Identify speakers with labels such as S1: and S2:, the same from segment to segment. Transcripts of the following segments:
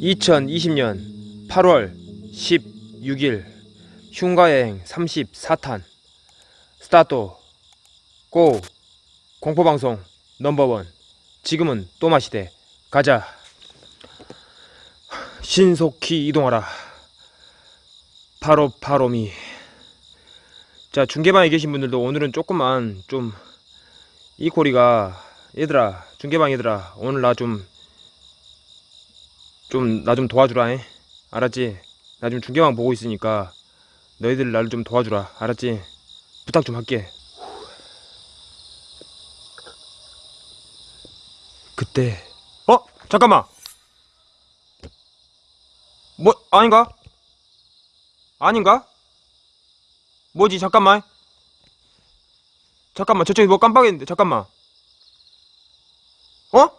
S1: (2020년 8월 16일) 흉가여행 34탄. 스타트 고 공포방송 넘버원. 지금은 또 마시대. 가자. 신속히 이동하라. 바로 바로미 자 중계방에 계신 분들도 오늘은 조금만 좀 이코리가 얘들아 중계방 얘들아 오늘 나 좀 좀 나좀 도와주라 잉? 알았지? 나 지금 중계방 보고 있으니까 너희들 나를 좀 도와주라 알았지? 부탁 좀 할게 그때 어? 잠깐만 뭐 아닌가? 아닌가? 뭐지 잠깐만 잠깐만 저쪽에 뭐 깜빡했는데 잠깐만 어?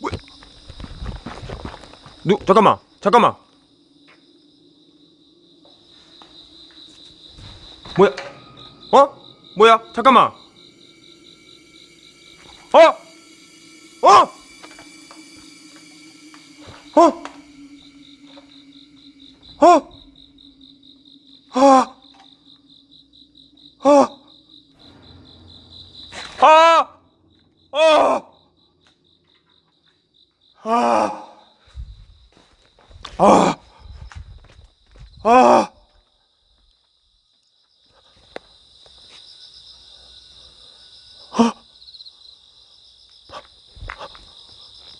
S1: 뭐? 누 잠깐만 잠깐만 뭐야 어? 뭐야 잠깐만 어? 어? 어? 어? 아! 아! 아! 아! 아! 아!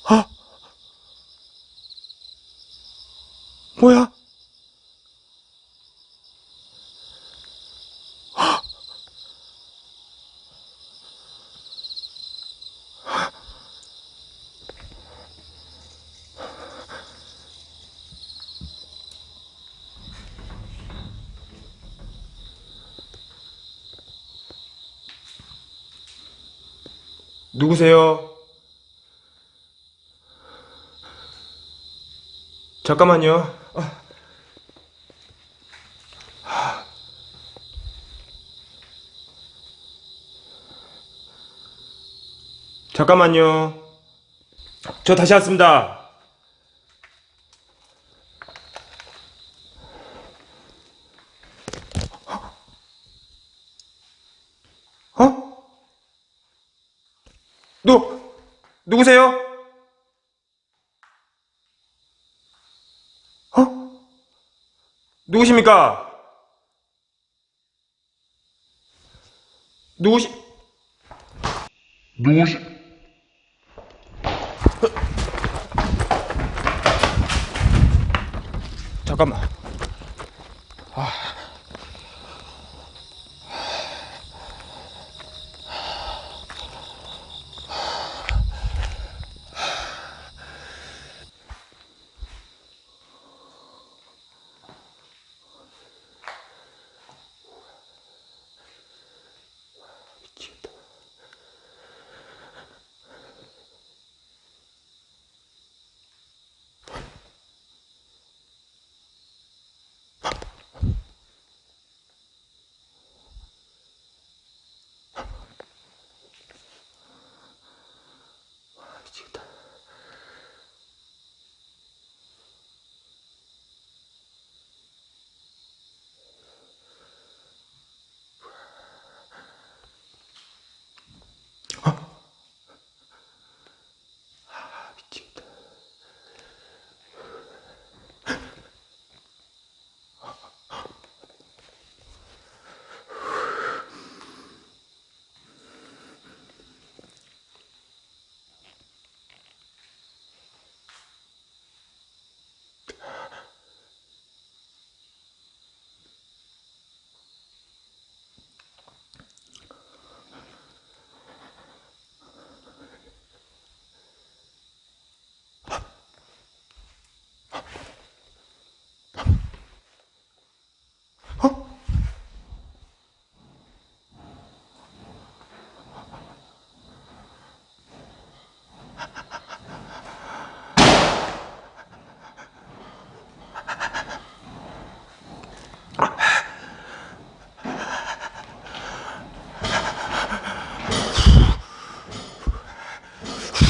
S1: 아! 뭐야? 누구세요? 잠깐만요. 아. 잠깐만요. 저 다시 왔습니다. 어? 누, 누구세요? 어? 누구십니까? 누구시,
S2: 누구시?
S1: 잠깐만.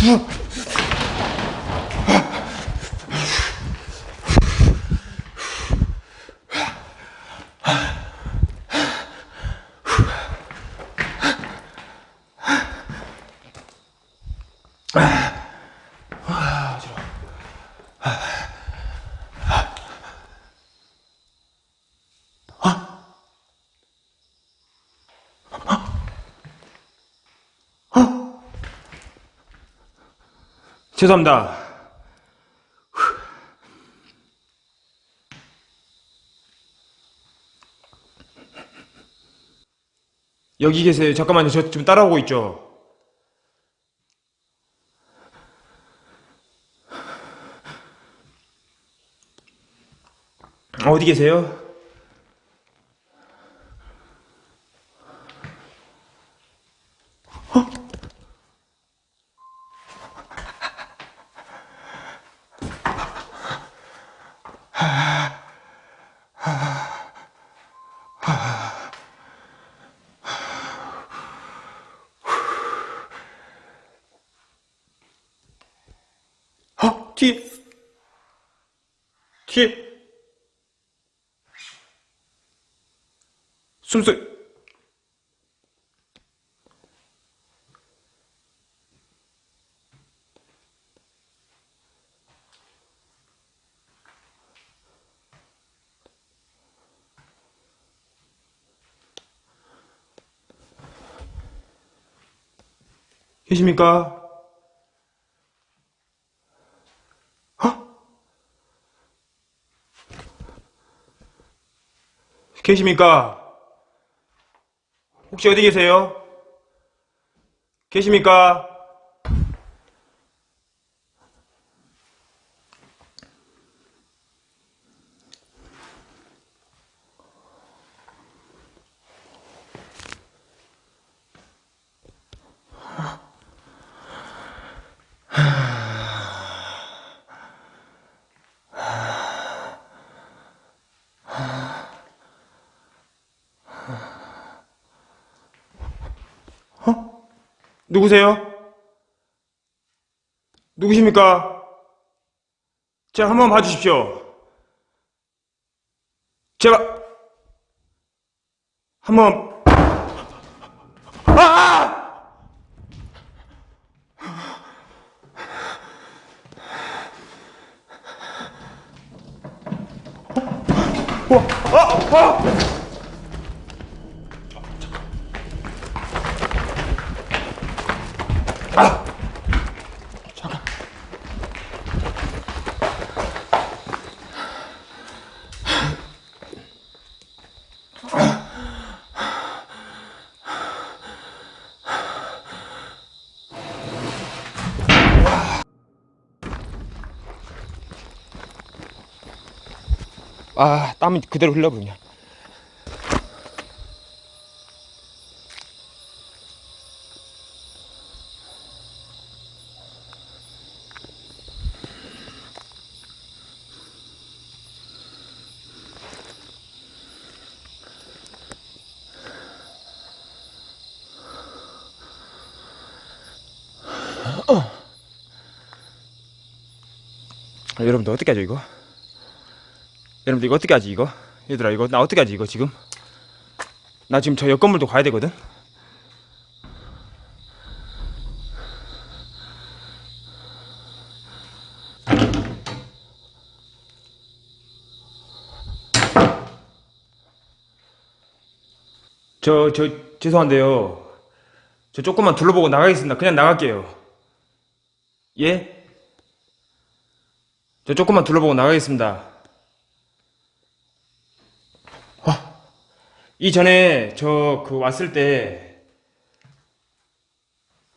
S1: 푹 죄송합니다. 여기 계세요. 잠깐만요. 저 지금 따라오고 있죠. 어디 계세요? 어? 뒤에 뒤에 숨소리 계십니까? 어? 계십니까? 혹시 어디 계세요? 계십니까? 누구세요? 누구십니까? 제가 한번 봐주십시오. 제가 한번 아! 어, 어, 어! 아, 땀이 그대로 흘러버리냐. 아, 여러분들 어떻게 하죠 이거? 여러분들 이거 어떻게 하지 이거? 얘들아 이거 나 어떻게 하지 이거 지금? 나 지금 저 옆 건물도 가야 되거든? 저, 저, 죄송한데요. 저 조금만 둘러보고 나가겠습니다. 그냥 나갈게요. 예? 저 조금만 둘러보고 나가겠습니다. 이전에 저 그 왔을 때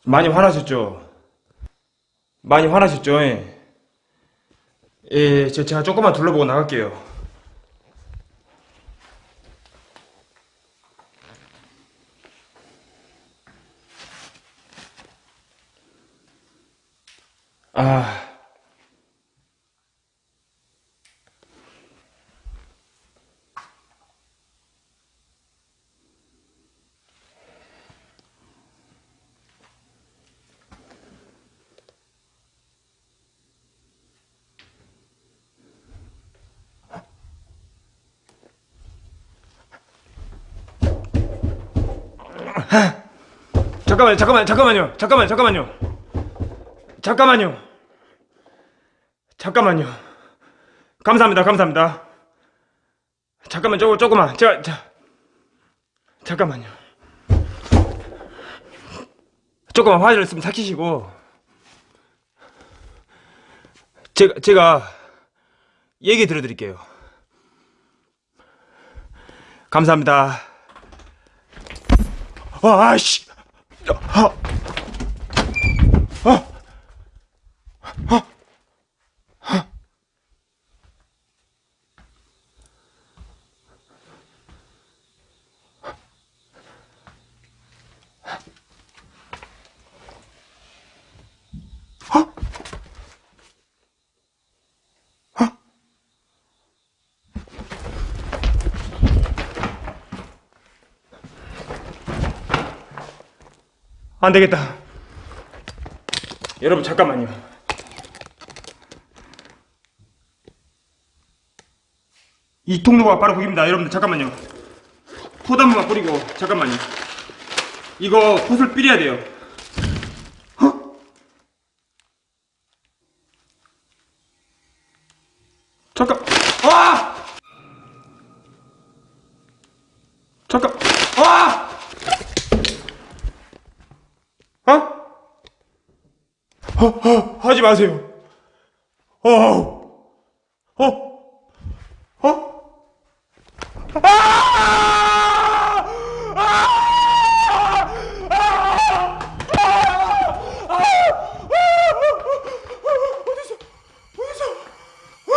S1: 많이 화나셨죠? 많이 화나셨죠? 예, 예 저, 제가 조금만 둘러보고 나갈게요. 아. 잠깐만요, 잠깐만, 잠깐만요, 잠깐만, 잠깐만요, 잠깐만요, 잠깐만요. 감사합니다, 감사합니다. 잠깐만, 조금, 조금만, 제가, 자, 잠깐만요. 조금만 화를 좀 삭히시고, 제가, 제가 얘기 들어드릴게요. 감사합니다. 아, 아씨. 아, 아, 아, 아. 안 되겠다. 여러분 잠깐만요. 이 통로가 바로 거기입니다. 여러분들 잠깐만요. 포단무만 뿌리고 잠깐만요. 이거 붓을 뿌려야 돼요. 어? 잠깐. 와! 잠깐. 와! 어? 어, 어, 하지 마세요. 어, 어, 어? 아! 아! 아! 아! 아! 어디서? 어디서? 어?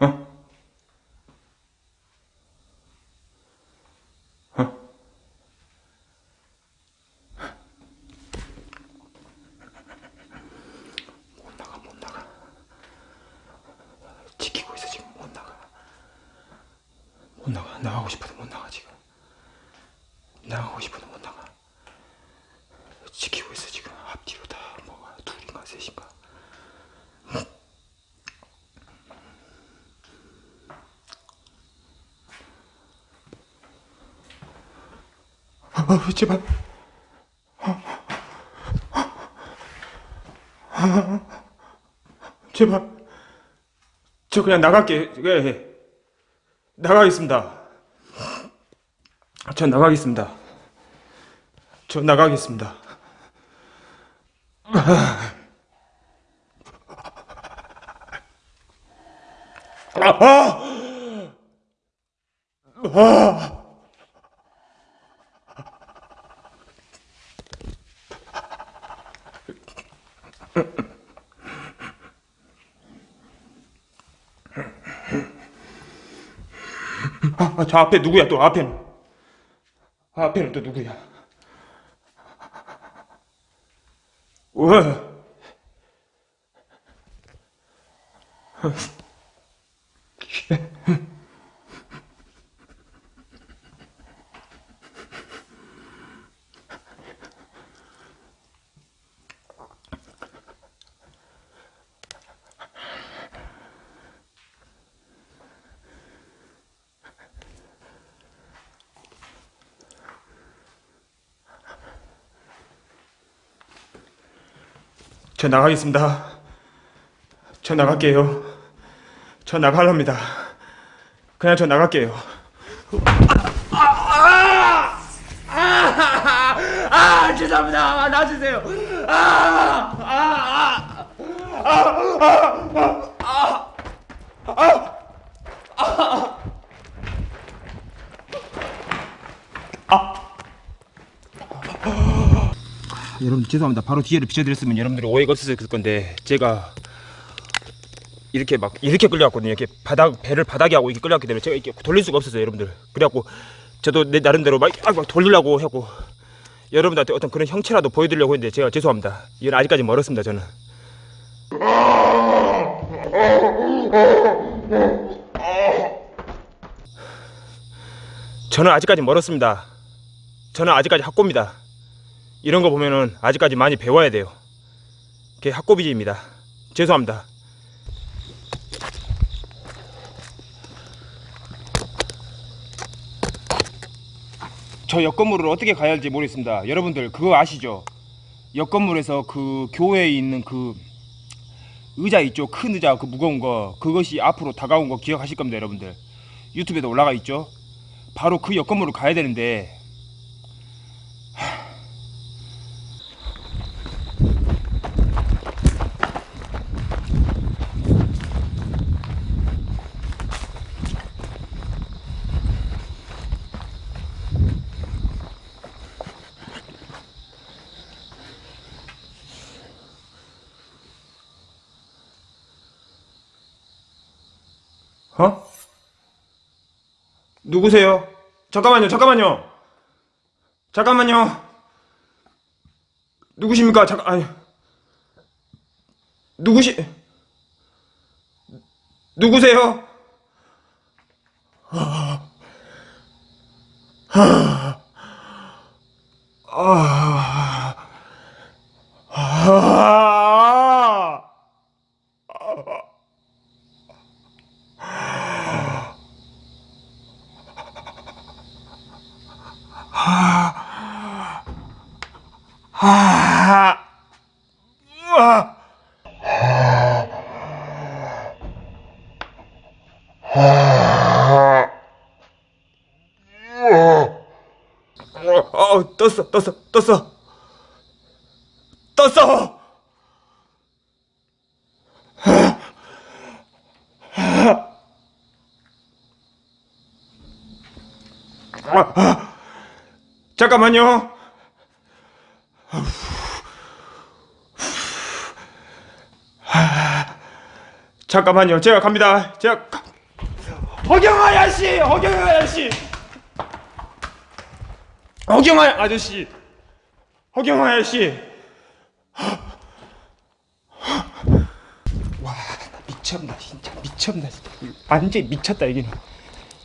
S1: 어? 어? 못 나가, 못 나가. 지키고 있어, 지금. 못 나가. 못 나가. 나가고 싶어도 못 나가, 지금. 나가고 싶어도 못 나가. 지키고 있어, 지금. 앞뒤로 다 뭐가 둘인가 셋인가. 어, 제발. 제발. 저 그냥 나갈게. 예. 나가겠습니다. 전 나가겠습니다. 저 나가겠습니다. 아, 아! 아! 아, 아, 저 앞에 누구야 또 앞에는 아, 앞에는 또 누구야 왜? 저 나가겠습니다. 저 나갈게요. 저 나갈랍니다. 그냥 저 나갈게요. 아, 죄송합니다. 놔주세요. 아, 아, 아, 아, 아, 아, 죄송합니다. 바로 뒤에를 비춰드렸으면 여러분들이 오해가 없었을 건데 제가 이렇게 막 이렇게 끌려왔거든요. 이렇게 바닥 배를 바닥에 하고 이렇게 끌려왔기 때문에 제가 이렇게 돌릴 수가 없었어요, 여러분들. 그래갖고 저도 내 나름대로 막, 아, 막 돌리려고 하고 여러분들한테 어떤 그런 형체라도 보여드리려고 했는데 제가 죄송합니다. 이건 아직까지 멀었습니다, 저는. 저는 아직까지 멀었습니다. 저는 아직까지 학고입니다. 이런 거 보면은 아직까지 많이 배워야 돼요. 그게 학고비지입니다. 죄송합니다. 저옆 건물을 어떻게 가야 할지 모르겠습니다. 여러분들 그거 아시죠? 옆 건물에서 그 교회에 있는 그 의자 있죠? 큰 의자 그 무거운 거 그것이 앞으로 다가온 거 기억하실 겁니다, 여러분들. 유튜브에도 올라가 있죠? 바로 그옆 건물을 가야 되는데 어? 누구세요? 잠깐만요, 잠깐만요. 잠깐만요. 누구십니까? 잠깐, 아니. 누구시, 누구세요? 아, 아, 아, 우와. 어, 어, 떴어, 떴어, 떴어, 떴어. 잠깐만요. 잠깐만요. 제가 갑니다. 제가 가... 허경아 아저씨, 허경아 아저씨, 허경아 아저씨, 허경아 아저씨. 와, 나 미쳤나 진짜 미쳤나 진짜. 완전 미쳤다 여기는.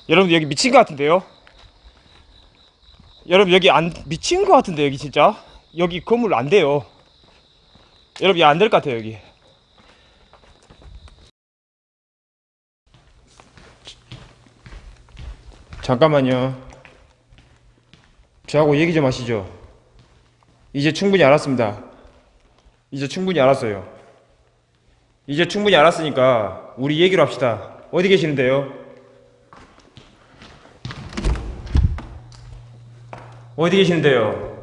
S1: 여러분 여기 미친 것 같은데요? 여러분 여기 안 미친 것 같은데 여기 진짜 여기 건물 안 돼요. 여러분 안 될 것 같아요 여기. 잠깐만요. 저하고 얘기 좀 하시죠. 이제 충분히 알았습니다. 이제 충분히 알았어요. 이제 충분히 알았으니까 우리 얘기로 합시다. 어디 계시는데요? 어디 계시는데요?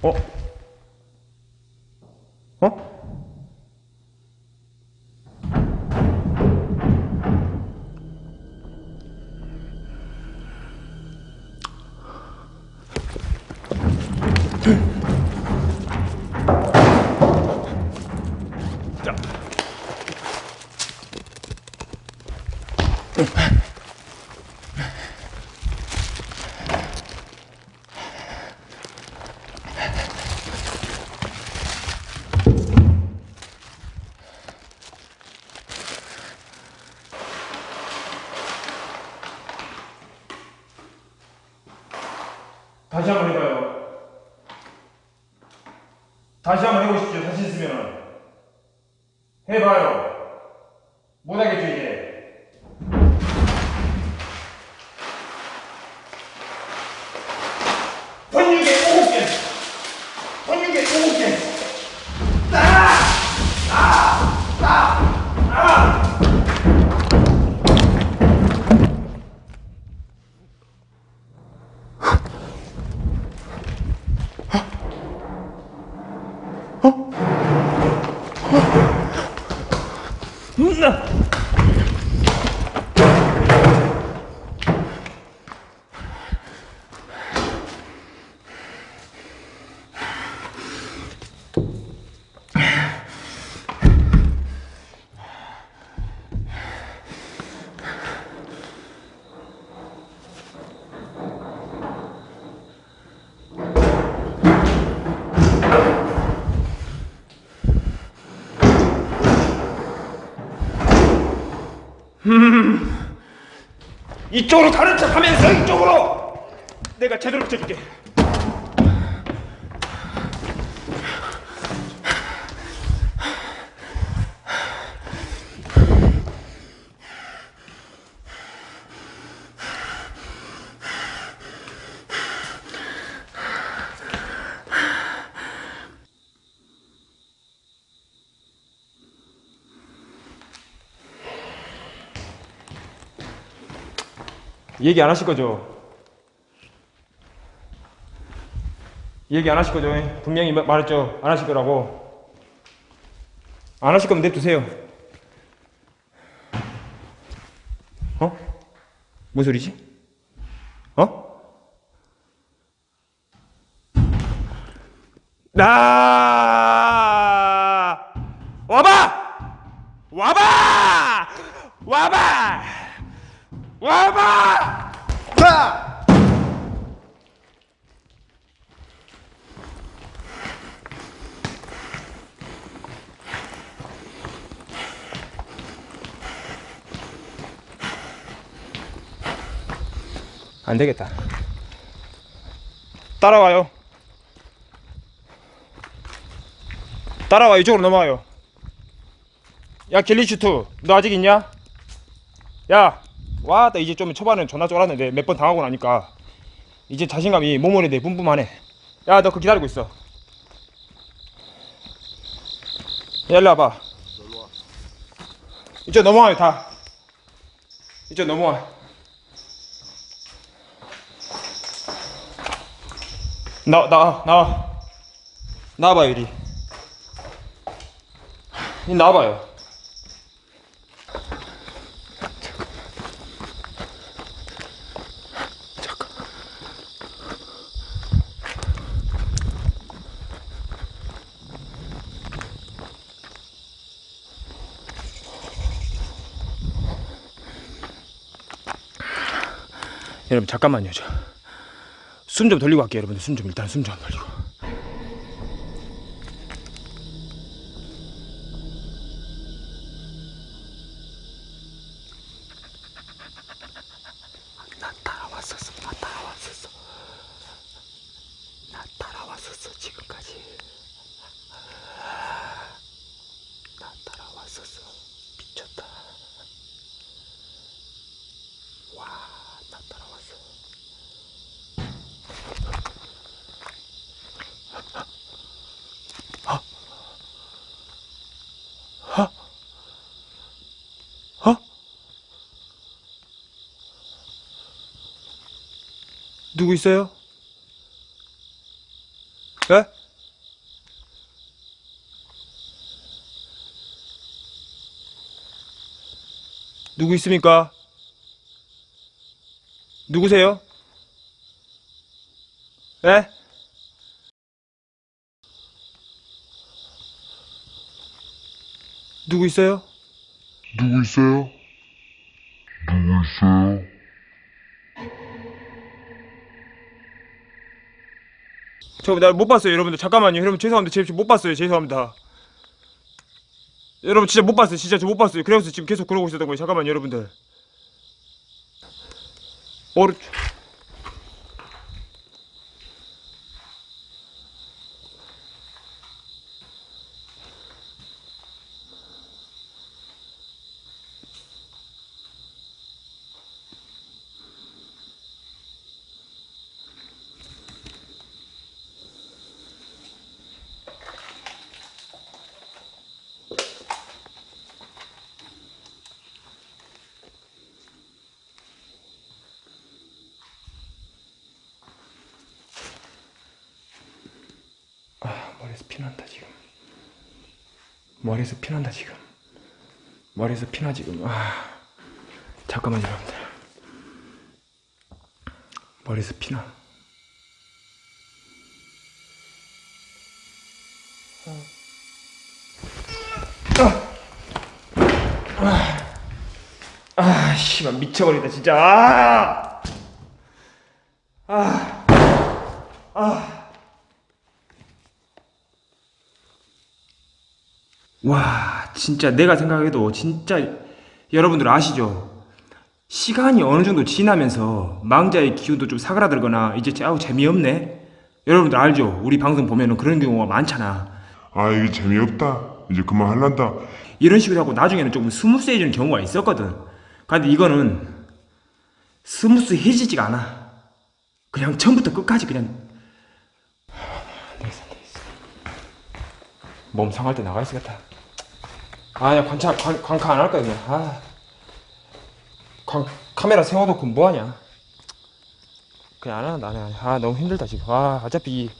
S1: 어? 어? 이쪽으로 가는 척 하면서 이쪽으로 내가 제대로 붙여줄게 얘기 안 하실 거죠? 얘기 안 하실 거죠? 분명히 마- 말했죠? 안 하실 거라고. 안 하실 거면 냅두세요. 어? 뭔 소리지? 어? 나 와봐! 와봐! 와봐! 와봐! 자! 안 되겠다. 따라와요. 따라와 이쪽으로 넘어와요. 야 길리슈트 너 아직 있냐? 야 와, 나 이제 좀 초반에 존나 쫄았는데 몇 번 당하고 나니까 이제 자신감이 몸으로 내 뿜뿜하네. 야, 너 그 기다리고 있어. 야, 일로 와봐. 이쪽 넘어와요, 다. 이쪽 넘어와. 나, 나, 나와. 나와봐요, 이리. 이 나와봐요. 여러분 잠깐만요 저. 숨 좀 돌리고 갈게요 여러분들. 숨 좀 일단 숨 좀 돌리고. 지금까지. 나 따라왔었어 미쳤다 와 나 따라왔어 어? 누구 있어요? 에? 누구 있습니까? 누구세요? 에? 누구 있어요?
S2: 누구 있어요? 누구 있어요?
S1: 저나못 봤어요 여러분들. 잠깐만요. 여러분 죄송합니다. 제가 못 봤어요. 죄송합니다. 여러분 진짜 못 봤어요. 진짜 저 못 봤어요. 그래서 지금 계속 그러고 있었던 거예요. 잠깐만요 여러분들. 오른 아 머리에서 피난다 지금. 머리에서 피난다 지금. 머리에서 피나 지금. 아 잠깐만요 여러분들. 머리에서 피나. 아, 아, 씨발 미쳐버리다 진짜. 아, 아, 아. 와, 진짜 내가 생각해도 진짜 여러분들 아시죠? 시간이 어느 정도 지나면서 망자의 기운도 좀 사그라들거나 이제 아우 재미없네. 여러분들 알죠? 우리 방송 보면은 그런 경우가 많잖아.
S2: 아 이게 재미없다 이제 그만 할란다
S1: 이런 식으로 하고 나중에는 조금 스무스해지는 경우가 있었거든. 근데 이거는 스무스해지지가 않아. 그냥 처음부터 끝까지 그냥 몸 상할 때 나가 있어야겠다. 아, 야 관찰 관, 관카 안 할 거야 그냥. 아, 관, 카메라 세워놓고 뭐하냐? 그냥 안 하는 나는. 아, 너무 힘들다 지금. 아, 어차피